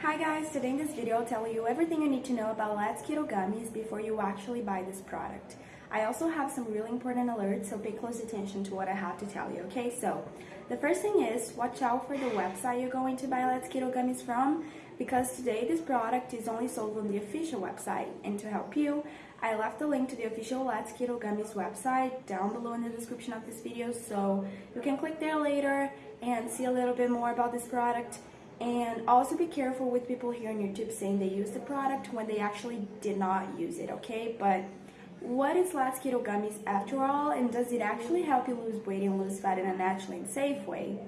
Hi guys, today in this video I'll tell you everything you need to know about Let's Keto Gummies before you actually buy this product. I also have some really important alerts, so pay close attention to what I have to tell you, okay? So, the first thing is, watch out for the website you're going to buy Let's Keto Gummies from, because today this product is only sold on the official website. And to help you, I left the link to the official Let's Keto Gummies website down below in the description of this video, so you can click there later and see a little bit more about this product. And also be careful with people here on YouTube saying they use the product when they actually did not use it, okay? But what is Let's Keto Gummies after all, and does it actually help you lose weight and lose fat in a natural and safe way?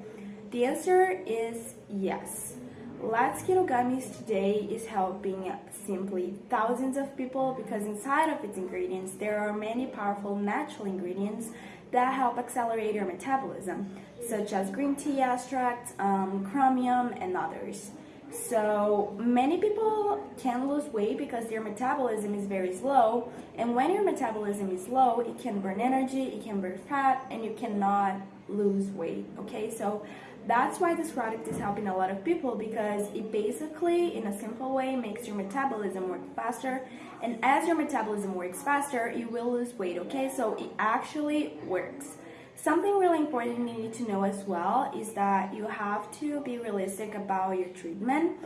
The answer is yes. Let's Keto Gummies today is helping simply thousands of people because inside of its ingredients there are many powerful natural ingredients that help accelerate your metabolism, such as green tea extract, um, chromium, and others. So many people can lose weight because their metabolism is very slow, and when your metabolism is low, it can burn energy, it can burn fat, and you cannot lose weight. Okay, so that's why this product is helping a lot of people because it basically, in a simple way, makes your metabolism work faster. And as your metabolism works faster, you will lose weight, okay? So it actually works. Something really important you need to know as well is that you have to be realistic about your treatment.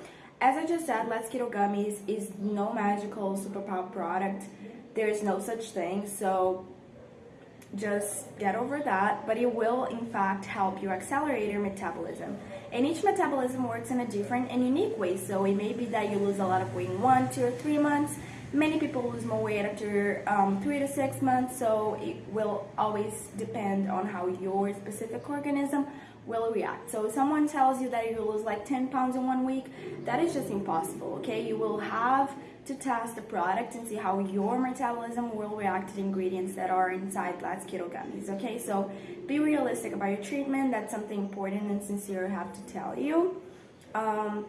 As I just said, Let's Keto Gummies is no magical superpower product. There is no such thing. So just get over that, but it will in fact help you accelerate your metabolism. And each metabolism works in a different and unique way, so it may be that you lose a lot of weight in one, two, or three months. Many people lose more weight after um, three to six months, so it will always depend on how your specific organism will react. So if someone tells you that you lose like 10 pounds in one week, that is just impossible, okay? You will have to test the product and see how your metabolism will react to the ingredients that are inside Let's Keto Gummies, okay? So be realistic about your treatment. That's something important and sincere I have to tell you. Um,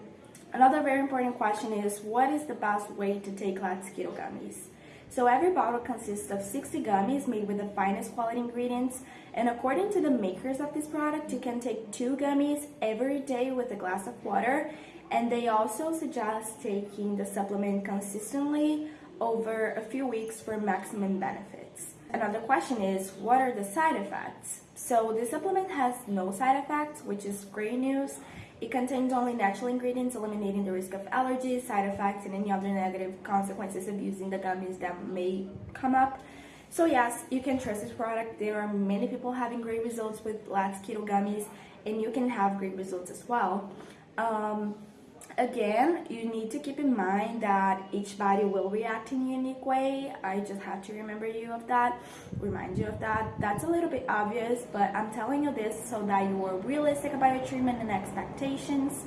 another very important question is, what is the best way to take Let's Keto Gummies? So every bottle consists of 60 gummies made with the finest quality ingredients. And according to the makers of this product, you can take two gummies every day with a glass of water and they also suggest taking the supplement consistently over a few weeks for maximum benefits. Another question is, what are the side effects? So this supplement has no side effects, which is great news. It contains only natural ingredients, eliminating the risk of allergies, side effects, and any other negative consequences of using the gummies that may come up. So yes, you can trust this product. There are many people having great results with Let's Keto Gummies, and you can have great results as well. Um, Again, you need to keep in mind that each body will react in a unique way. I just have to remember you of that, remind you of that. That's a little bit obvious, but I'm telling you this so that you are realistic about your treatment and expectations.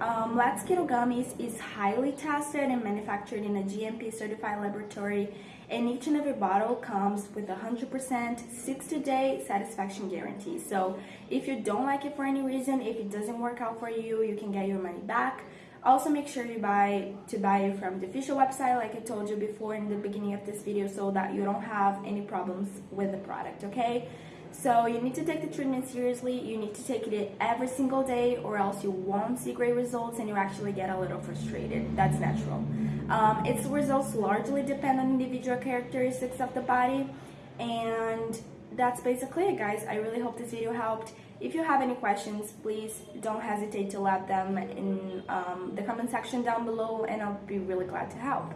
Um, Let's Keto Gummies is highly tested and manufactured in a GMP certified laboratory and each and every bottle comes with a 100% 60-day satisfaction guarantee. So if you don't like it for any reason, if it doesn't work out for you, you can get your money back. Also make sure you buy to buy it from the official website like I told you before in the beginning of this video so that you don't have any problems with the product, okay? So you need to take the treatment seriously, you need to take it every single day or else you won't see great results and you actually get a little frustrated. That's natural. Um, its results largely depend on individual characteristics of the body and that's basically it guys. I really hope this video helped. If you have any questions, please don't hesitate to let them in um, the comment section down below and I'll be really glad to help.